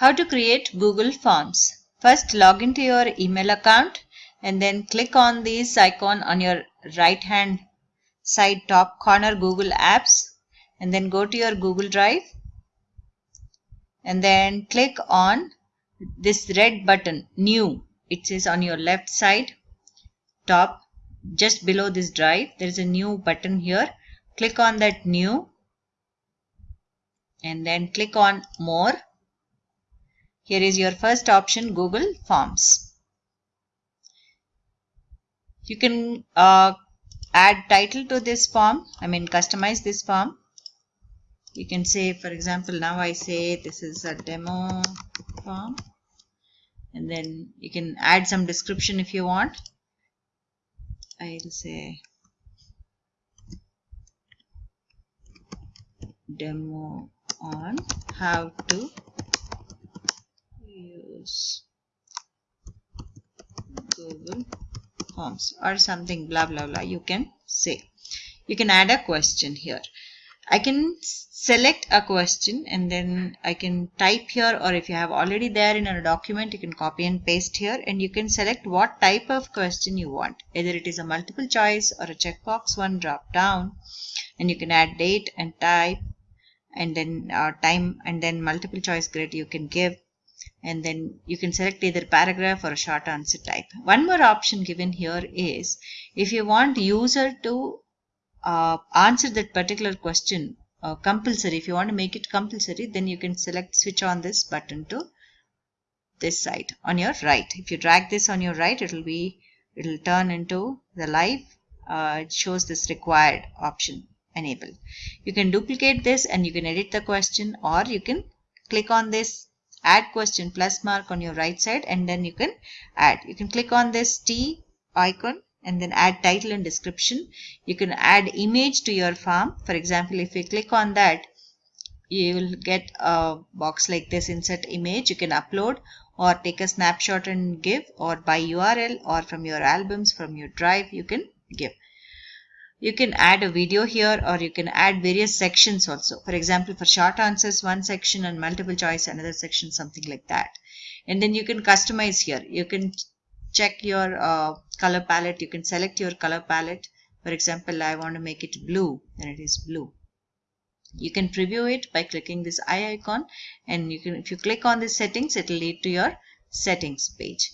How to create Google Forms. First log into your email account and then click on this icon on your right hand side top corner Google Apps and then go to your Google Drive and then click on this red button new. It says on your left side top just below this drive. There is a new button here. Click on that new and then click on more here is your first option Google Forms. You can uh, add title to this form. I mean customize this form. You can say for example now I say this is a demo form and then you can add some description if you want. I'll say demo on how to use Google Forms or something blah blah blah you can say. You can add a question here. I can select a question and then I can type here or if you have already there in a document you can copy and paste here and you can select what type of question you want. Either it is a multiple choice or a checkbox one drop down and you can add date and type and then uh, time and then multiple choice grid you can give and then you can select either paragraph or a short answer type. One more option given here is if you want user to uh, answer that particular question uh, compulsory, if you want to make it compulsory, then you can select switch on this button to this side on your right. If you drag this on your right, it will be, it will turn into the live. Uh, it shows this required option enable. You can duplicate this and you can edit the question or you can click on this add question plus mark on your right side and then you can add. You can click on this T icon and then add title and description. You can add image to your form. For example, if you click on that, you will get a box like this insert image. You can upload or take a snapshot and give or by URL or from your albums, from your drive, you can give. You can add a video here or you can add various sections also. For example, for short answers, one section and multiple choice, another section, something like that. And then you can customize here. You can check your uh, color palette. You can select your color palette. For example, I want to make it blue, then it is blue. You can preview it by clicking this eye icon and you can if you click on the settings, it will lead to your settings page.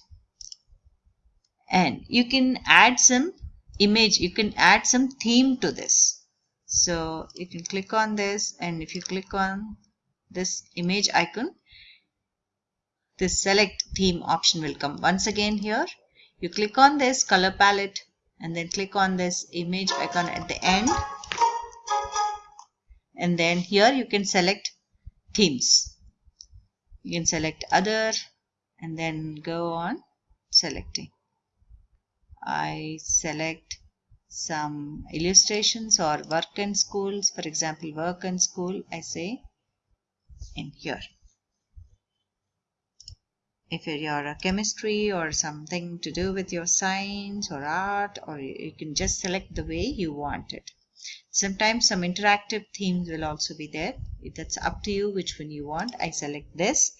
And you can add some image you can add some theme to this. So you can click on this and if you click on this image icon this select theme option will come once again here. You click on this color palette and then click on this image icon at the end. And then here you can select themes. You can select other and then go on selecting I select some illustrations or work and schools for example work and school I say in here. If you're a chemistry or something to do with your science or art or you can just select the way you want it. Sometimes some interactive themes will also be there. If that's up to you which one you want I select this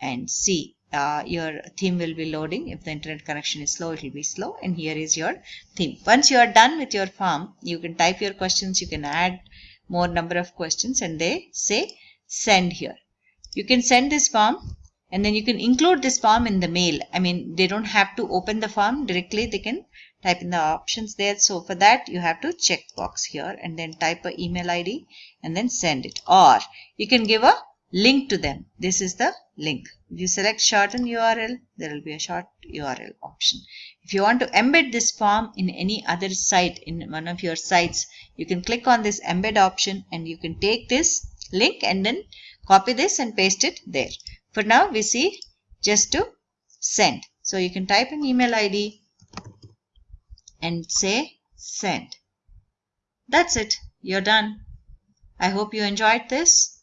and see uh, your theme will be loading. If the internet connection is slow, it will be slow. And here is your theme. Once you are done with your form, you can type your questions. You can add more number of questions and they say send here. You can send this form and then you can include this form in the mail. I mean, they don't have to open the form directly. They can type in the options there. So for that, you have to check box here and then type a email ID and then send it. Or you can give a link to them. This is the link. If you select shorten URL, there will be a short URL option. If you want to embed this form in any other site, in one of your sites, you can click on this embed option and you can take this link and then copy this and paste it there. For now, we see just to send. So you can type an email ID and say send. That's it. You're done. I hope you enjoyed this.